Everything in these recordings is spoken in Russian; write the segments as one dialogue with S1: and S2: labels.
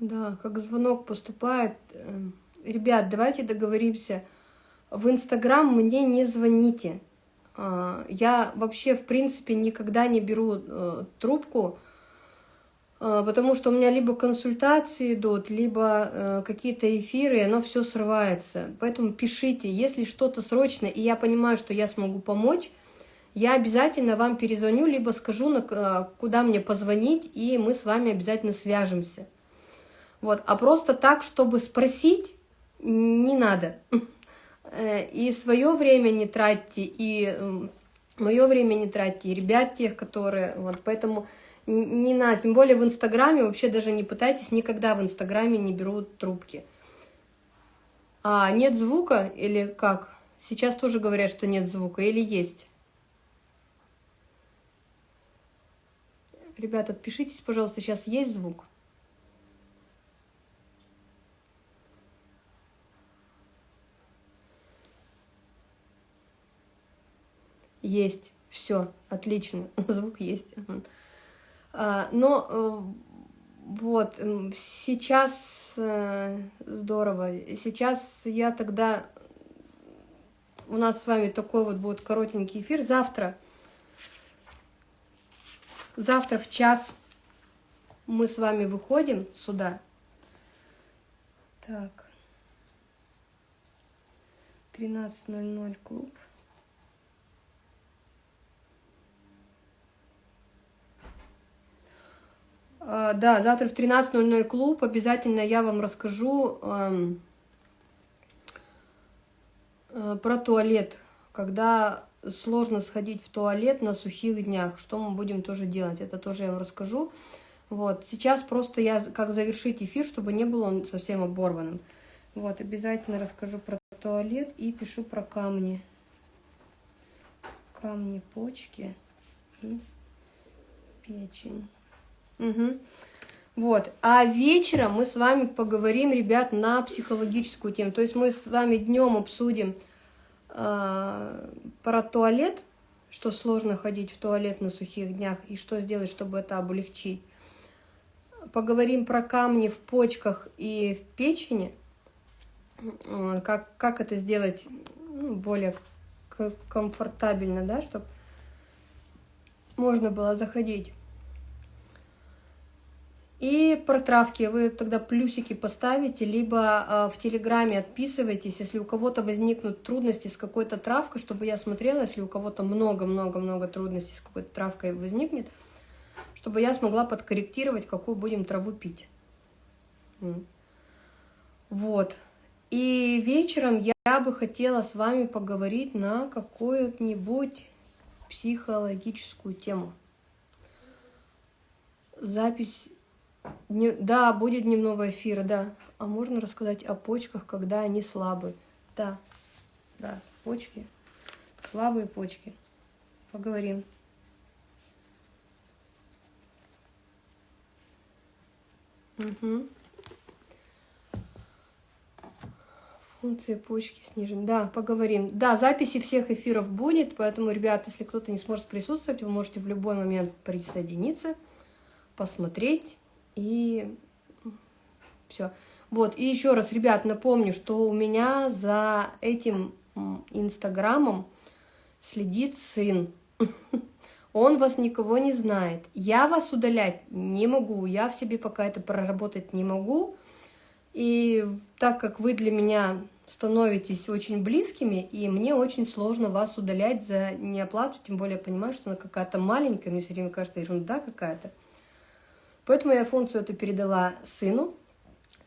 S1: Да, как звонок поступает. Эм, ребят, давайте договоримся. В Инстаграм мне не звоните. А, я вообще, в принципе, никогда не беру э, трубку, а, потому что у меня либо консультации идут, либо э, какие-то эфиры, и оно все срывается. Поэтому пишите, если что-то срочно, и я понимаю, что я смогу помочь, я обязательно вам перезвоню, либо скажу, э, куда мне позвонить, и мы с вами обязательно свяжемся. Вот. А просто так, чтобы спросить, не надо. Э, и свое время не тратьте, и мое время не тратьте, и ребят тех, которые... Вот, поэтому не надо, тем более в Инстаграме, вообще даже не пытайтесь, никогда в Инстаграме не берут трубки. А нет звука или как? Сейчас тоже говорят, что нет звука или есть? Ребята, отпишитесь, пожалуйста, сейчас есть звук? Есть, все, отлично, звук есть. А, но э, вот, сейчас э, здорово. Сейчас я тогда... У нас с вами такой вот будет коротенький эфир. Завтра, завтра в час мы с вами выходим сюда. Так. 13.00 клуб. Да, завтра в 13.00 клуб. Обязательно я вам расскажу э, э, про туалет. Когда сложно сходить в туалет на сухих днях, что мы будем тоже делать, это тоже я вам расскажу. Вот, сейчас просто я как завершить эфир, чтобы не был он совсем оборванным. Вот, обязательно расскажу про туалет и пишу про камни. Камни, почки и печень. Угу. Вот. А вечером мы с вами поговорим, ребят, на психологическую тему. То есть мы с вами днем обсудим э, про туалет, что сложно ходить в туалет на сухих днях, и что сделать, чтобы это облегчить. Поговорим про камни в почках и в печени, как, как это сделать ну, более комфортабельно, да, чтобы можно было заходить. И про травки вы тогда плюсики поставите, либо э, в Телеграме отписывайтесь, если у кого-то возникнут трудности с какой-то травкой, чтобы я смотрела, если у кого-то много-много-много трудностей с какой-то травкой возникнет, чтобы я смогла подкорректировать, какую будем траву пить. Вот. И вечером я бы хотела с вами поговорить на какую-нибудь психологическую тему. Запись Дне... Да, будет дневного эфира, да. А можно рассказать о почках, когда они слабые? Да, да, почки, слабые почки. Поговорим. Угу. Функция почки снижена. Да, поговорим. Да, записи всех эфиров будет, поэтому, ребята, если кто-то не сможет присутствовать, вы можете в любой момент присоединиться, посмотреть и все. Вот, и еще раз, ребят, напомню, что у меня за этим инстаграмом следит сын. Он вас никого не знает. Я вас удалять не могу, я в себе пока это проработать не могу. И так как вы для меня становитесь очень близкими, и мне очень сложно вас удалять за неоплату, тем более я понимаю, что она какая-то маленькая, мне все время кажется ерунда какая-то. Поэтому я функцию эту передала сыну.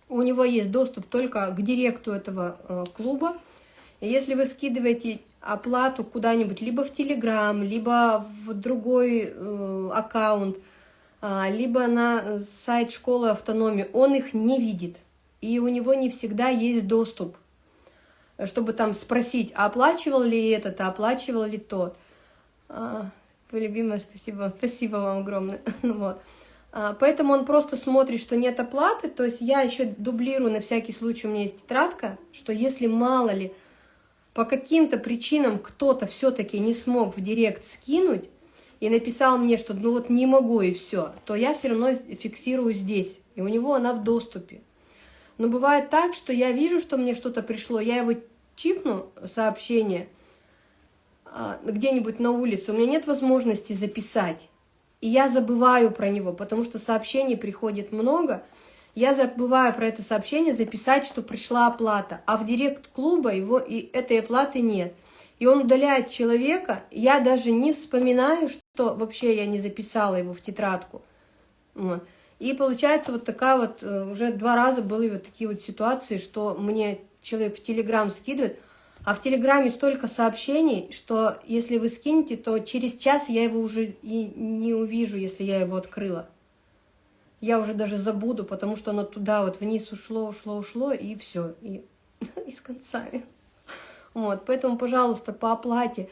S1: У него есть доступ только к директу этого э, клуба. И если вы скидываете оплату куда-нибудь, либо в Телеграм, либо в другой э, аккаунт, э, либо на сайт школы автономии, он их не видит. И у него не всегда есть доступ, чтобы там спросить, а оплачивал ли этот, а оплачивал ли тот. А, вы любимая, спасибо, спасибо вам огромное. вот. А, поэтому он просто смотрит, что нет оплаты, то есть я еще дублирую на всякий случай, у меня есть тетрадка, что если мало ли по каким-то причинам кто-то все-таки не смог в директ скинуть, и написал мне, что ну вот не могу и все, то я все равно фиксирую здесь, и у него она в доступе. Но бывает так, что я вижу, что мне что-то пришло, я его чипну, сообщение, а, где-нибудь на улице, у меня нет возможности записать, и я забываю про него, потому что сообщений приходит много, я забываю про это сообщение записать, что пришла оплата, а в директ клуба его и этой оплаты нет. И он удаляет человека, я даже не вспоминаю, что вообще я не записала его в тетрадку. И получается вот такая вот, э, уже два раза были вот такие вот ситуации, что мне человек в Телеграм скидывает, а в Телеграме столько сообщений, что если вы скинете, то через час я его уже и не увижу, если я его открыла. Я уже даже забуду, потому что оно туда вот вниз ушло, ушло, ушло, и все, и, и с концами. Вот, поэтому, пожалуйста, по оплате.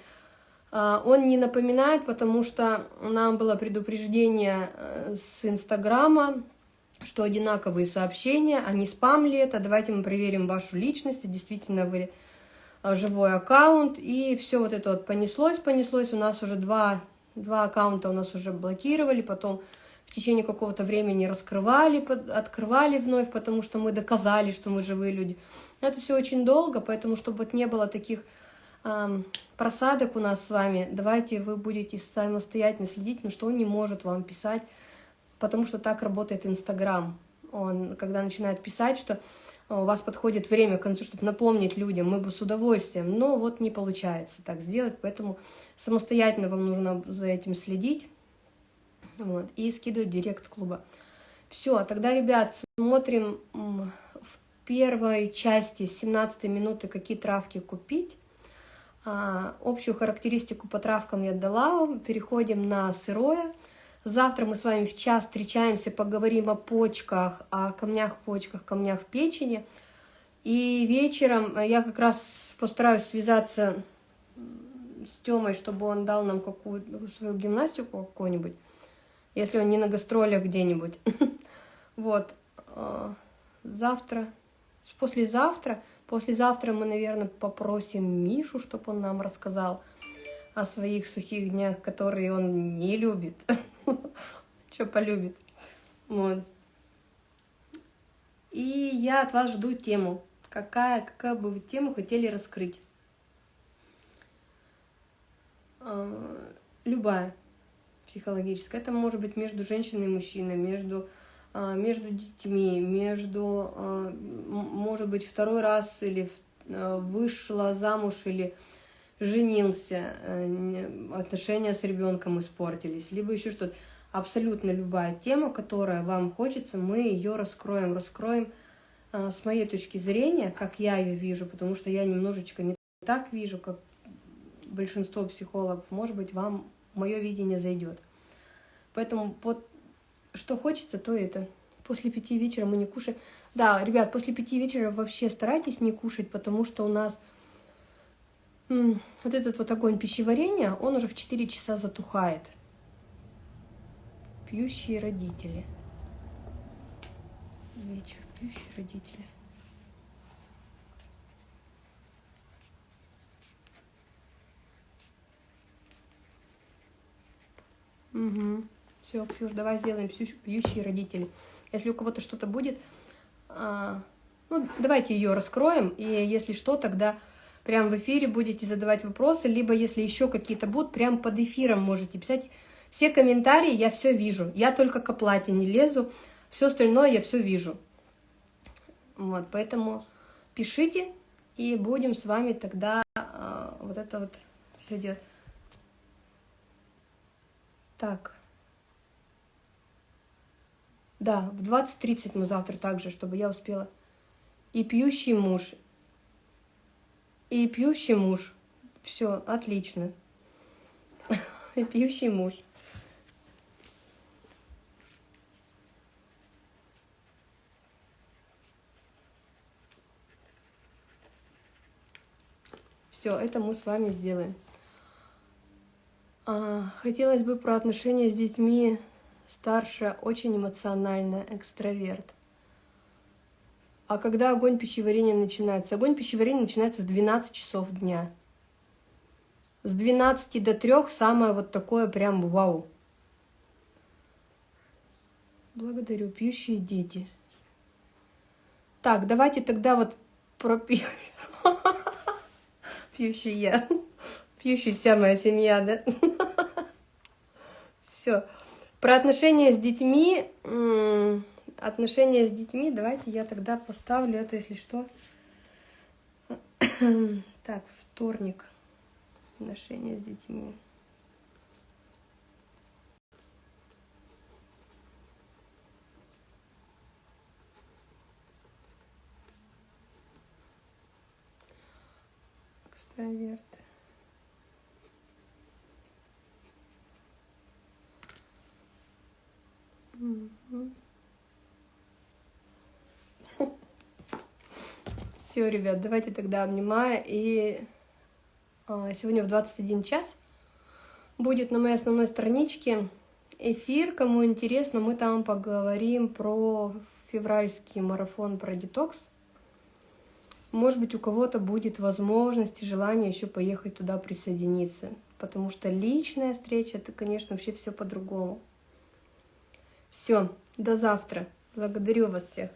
S1: А, он не напоминает, потому что нам было предупреждение э, с Инстаграма, что одинаковые сообщения, а не спам ли это, давайте мы проверим вашу личность, действительно вы живой аккаунт, и все вот это вот понеслось, понеслось, у нас уже два, два аккаунта у нас уже блокировали, потом в течение какого-то времени раскрывали, открывали вновь, потому что мы доказали, что мы живые люди. Это все очень долго, поэтому, чтобы вот не было таких эм, просадок у нас с вами, давайте вы будете самостоятельно следить, но что он не может вам писать, потому что так работает Инстаграм. Он, когда начинает писать, что у вас подходит время к концу, чтобы напомнить людям, мы бы с удовольствием, но вот не получается так сделать, поэтому самостоятельно вам нужно за этим следить вот, и скидывать директ клуба. Все, тогда, ребят, смотрим в первой части, 17 минуты, какие травки купить. А, общую характеристику по травкам я дала вам. Переходим на сырое. Завтра мы с вами в час встречаемся, поговорим о почках, о камнях почках, камнях печени. И вечером я как раз постараюсь связаться с Тёмой, чтобы он дал нам какую-то свою гимнастику какую-нибудь, если он не на гастролях где-нибудь. Вот. А, завтра, послезавтра, послезавтра мы, наверное, попросим Мишу, чтобы он нам рассказал о своих сухих днях, которые он не любит. Что полюбит. Вот. И я от вас жду тему. Какая, какая бы вы тему хотели раскрыть? А, любая психологическая. Это может быть между женщиной и мужчиной, между, а, между детьми, между, а, может быть, второй раз или вышла замуж или женился, э, отношения с ребенком испортились, либо еще что-то. Абсолютно любая тема, которая вам хочется, мы ее раскроем. Раскроем э, с моей точки зрения, как я ее вижу, потому что я немножечко не так вижу, как большинство психологов. Может быть, вам мое видение зайдет. Поэтому вот что хочется, то это. После пяти вечера мы не кушаем. Да, ребят, после пяти вечера вообще старайтесь не кушать, потому что у нас вот этот вот огонь пищеварения, он уже в 4 часа затухает. Пьющие родители. Вечер, пьющие родители. Угу. Все, Ксюш, давай сделаем пьющие родители. Если у кого-то что-то будет, а, ну, давайте ее раскроем, и если что, тогда прям в эфире будете задавать вопросы, либо если еще какие-то будут, прям под эфиром можете писать. Все комментарии я все вижу, я только к оплате не лезу, все остальное я все вижу. Вот, поэтому пишите, и будем с вами тогда э, вот это вот все делать. Так. Да, в 20.30 мы завтра также, чтобы я успела. И пьющий муж, и пьющий муж. Все, отлично. И пьющий муж. Все, это мы с вами сделаем. А, хотелось бы про отношения с детьми. Старшая очень эмоциональная, экстраверт. А когда огонь пищеварения начинается? Огонь пищеварения начинается в 12 часов дня. С 12 до 3 самое вот такое прям вау. Благодарю, пьющие дети. Так, давайте тогда вот про пью... пьющий я. Пьющий вся моя семья, да? Все. Про отношения с детьми, отношения с детьми, давайте я тогда поставлю это, если что. Так, вторник. Отношения с детьми. Экстраверты. Все, ребят, давайте тогда обнимаю. И а, сегодня в 21 час будет на моей основной страничке эфир. Кому интересно, мы там поговорим про февральский марафон про детокс. Может быть, у кого-то будет возможность и желание еще поехать туда присоединиться. Потому что личная встреча, это, конечно, вообще все по-другому. Все, до завтра. Благодарю вас всех.